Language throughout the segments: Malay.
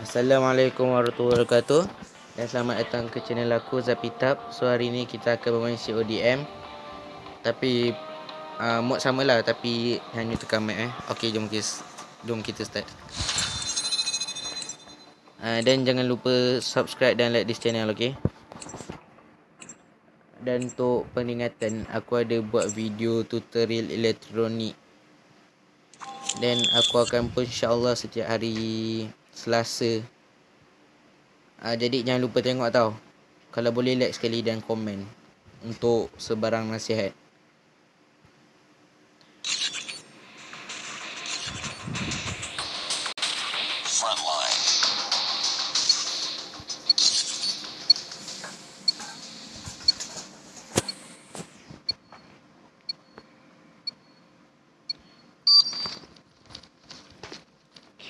Assalamualaikum warahmatullahi wabarakatuh. Dan selamat datang ke channel aku Zapitab. So hari ni kita akan bermain CODM Tapi uh, Mod sama lah tapi hanya tekan map eh. Ok jom jom kita start. Uh, Dan jangan lupa subscribe dan like this channel ok Dan untuk peringatan aku ada buat video tutorial elektronik. Dan aku akan post insyaAllah setiap hari Selasa. Uh, Jadi jangan lupa tengok tau. Kalau boleh like sekali dan komen Untuk sebarang nasihat.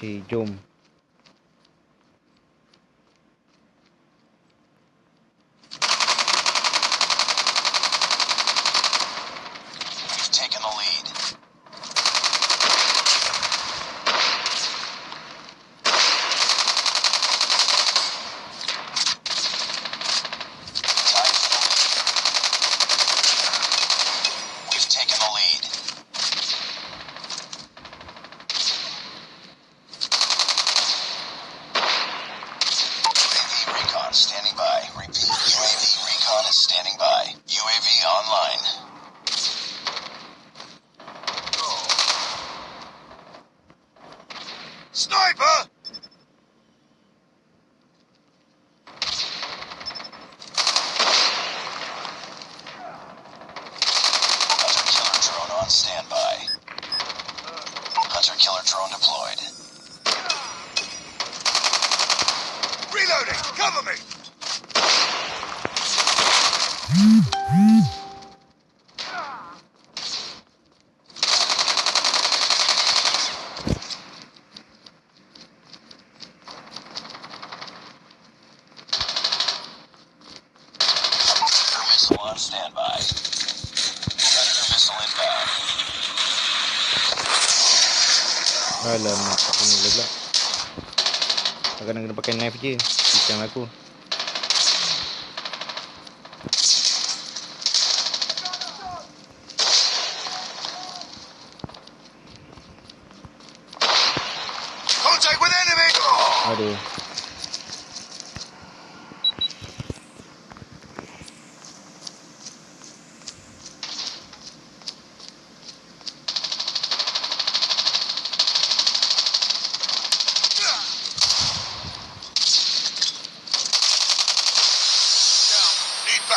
Okay, jom. Hunter killer drone on standby. Hunter killer drone deployed. Reloading! Cover me! Alamak, tak kena pula Tak kena kena pakai knife je Bincang aku. Aduh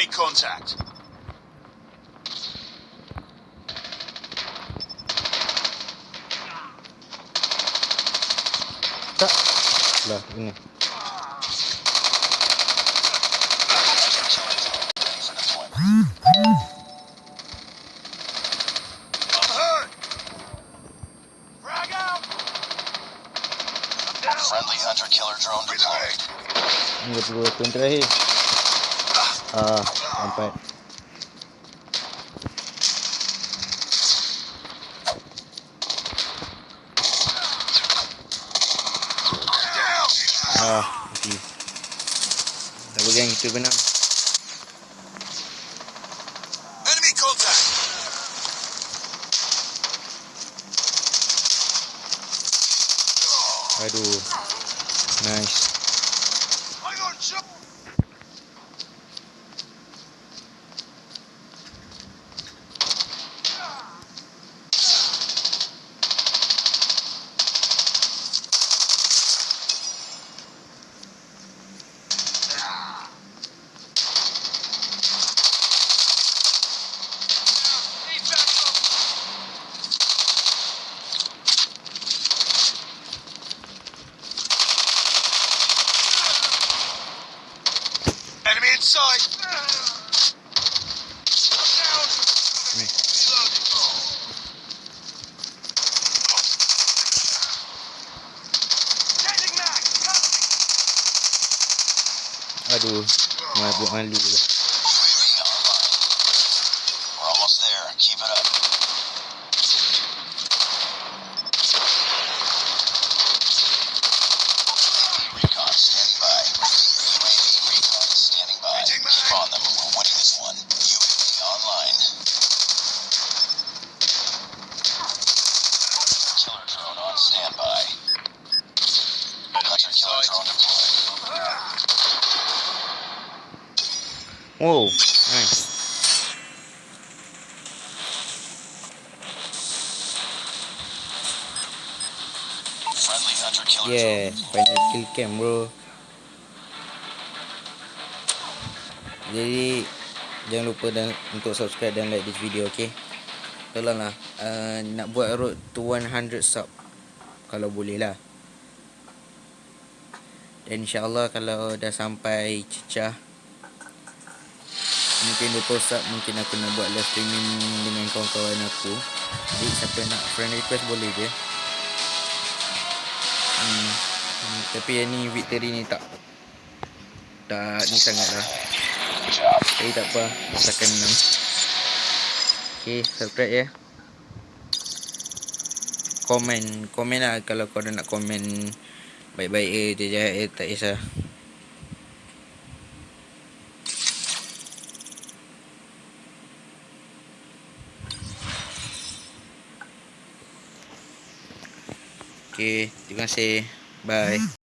Enemy contact. Tak. Lah, ini. Friendly hunter killer drone deployed. Ini perlu terakhir. Ah, empat. Ah, mati. Tak boleh kita benar. Enemy contact. Aduh. Nice. Aduh. Mabuk malu lah. Almost there. Keep it up. Oh. Nice. Yeah. Final kill cam bro. Jadi jangan lupa dan untuk subscribe dan like this video okay. Tolonglah uh, nak buat road to 100 sub kalau boleh lah. Dan insyaAllah kalau dah sampai cecah Mungkin 20 sub Mungkin aku nak buat live streaming Dengan kawan-kawan aku. Jadi siapa nak friend request boleh je. Hmm. Tapi yang ni victory ni tak. Tak ni sangat lah. Tapi tak apa. Asalkan menang Okay subscribe ya. Komen. Komen lah kalau korang nak komen. Baik-baik je jahat eh tak kisah Okay, terima kasih. Bye.